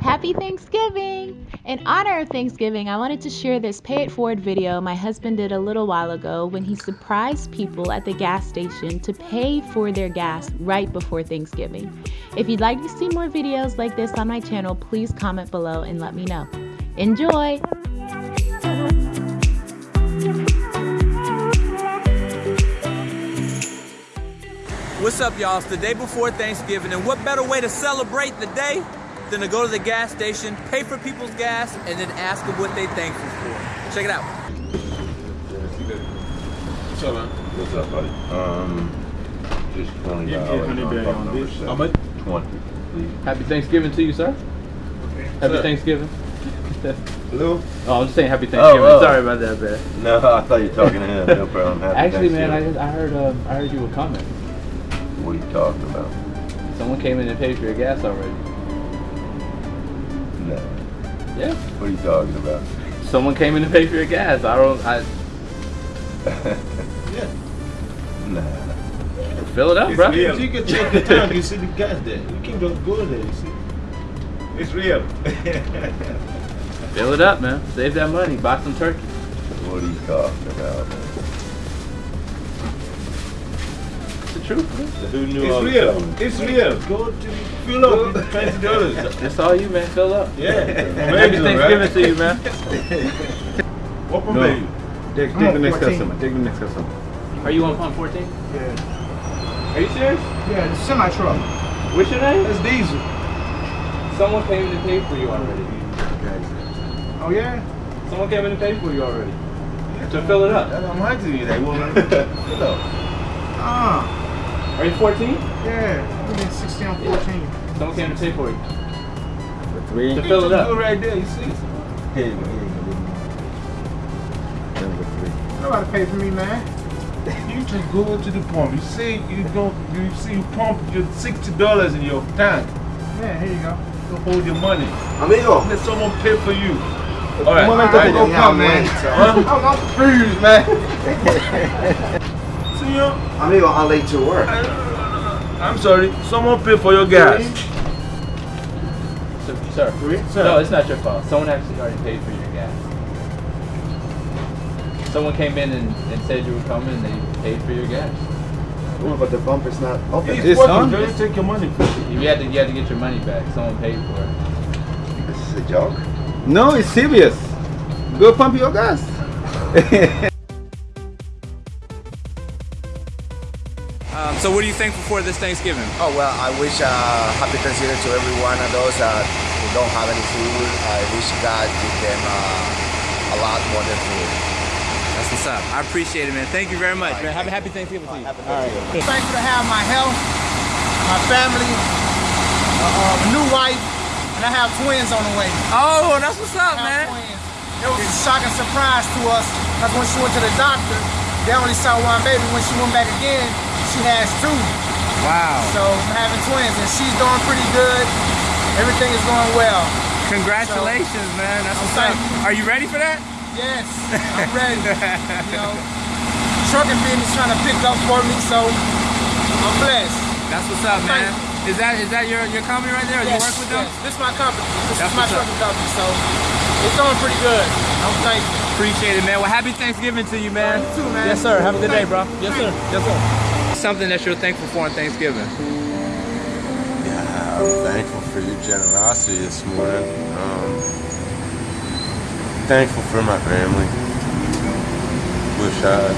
Happy Thanksgiving! In honor of Thanksgiving, I wanted to share this pay it forward video my husband did a little while ago when he surprised people at the gas station to pay for their gas right before Thanksgiving. If you'd like to see more videos like this on my channel, please comment below and let me know. Enjoy! What's up, y'all? It's the day before Thanksgiving, and what better way to celebrate the day than to go to the gas station, pay for people's gas, and then ask them what they thankful for. Check it out. What's up, man? What's up, buddy? Um, just twenty Give me a dollars on berry pump on number this. seven. How much? Twenty, please. Happy Thanksgiving to you, sir. Happy Sir. Thanksgiving. Hello? Oh, I'm just saying Happy Thanksgiving. oh. Sorry about that, man. No, I thought you were talking to him. No problem. Happy Actually, man, I, Thanksgiving. I heard uh, I heard you were coming. What are you talking about? Someone came in and paid for your gas already. Are you talking about? Someone came in to pay for your gas. I don't. I Yeah. nah. fill it up, It's bro. real. You can check the tank, you see the gas there. You can just go there, you see. It's real. Fill it up, man. Save that money. Buy some turkey. What are you talking about, man? Truth. Man. Who knew it's was real. coming? It's real. Go to fill up twenty dollars. That's all you, man. Fill up. Yeah. Happy Thanksgiving right? to you, man. Open No. menu. Take, take the next customer. Take the next customer. Are you on pump 14? Yeah. Are you serious? Yeah, it's semi truck. What's your name? It's diesel. Someone came in and paid for you already. Oh yeah? Someone came in and paid for you already. To fill it up. That's what I'm to you. That woman. Fill up. Ah, Are you 14? yeah. We did 16 on 14. Someone came to pay for you. For three? To fill it Go up. right there, you see. Here you go, here you go. Number three. Nobody paid for me, man. You just go to the pump. You see, you go, you see, you pump your sixty dollars in your tank. Yeah, here you go. You hold your money. Amigo. Let someone pay for you. All right, Moment I to go go come, come, man. man. Huh? I'm on cruise, man. See you. Amigo, I'm late to work. I'm sorry. Someone pay for your gas. So, sir. Sir. No, it's not your fault. Someone actually already paid for your gas. Someone came in and, and said you were coming and they paid for your gas. Oh, but the pump is not open. He's This working. son? Just take your money. You had to you had to get your money back. Someone paid for it. This is a joke. No, it's serious. Go pump your gas. Um, so, what are you thankful for this Thanksgiving? Oh well, I wish uh, happy Thanksgiving to every one of those that who don't have any food. I wish God give them uh, a lot more than food. That's what's up. I appreciate it, man. Thank you very much, man. Have a happy Thanksgiving to you. Thankful to have my health, my family, uh, uh, a new wife, and I have twins on the way. Oh, that's what's up, I have man. twins. It was a shocking surprise to us because when she went to the doctor, they only saw one baby. When she went back again, she has two. Wow. So I'm having twins, and she's doing pretty good. Everything is going well. Congratulations, man. That's what's up. Are you ready for that? Yes, I'm ready. you know, trucking business trying to pick up for me, so I'm blessed. That's what's up, man. Is that is that your your company right there? Yes, You work with them? yes. This is my company. This That's is my trucking company, so it's going pretty good. I'm thankful. Appreciate it, man. Well, happy Thanksgiving to you, man. You too, man. Yes, sir. Have a good day, bro. Yes, sir. Yes, sir. Something that you're thankful for on Thanksgiving. Yeah, I'm thankful for your generosity this morning. Um, thankful for my family. Wish I.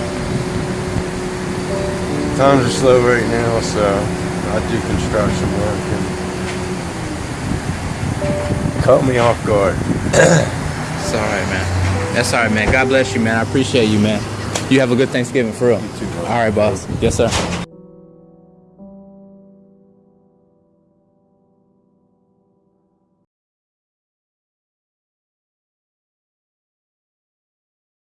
Times are slow right now, so I do construction work and caught me off guard. It's all right, man. That's all right, man. God bless you, man. I appreciate you, man. You have a good Thanksgiving, for real. You too. All right, boss. Yes, sir.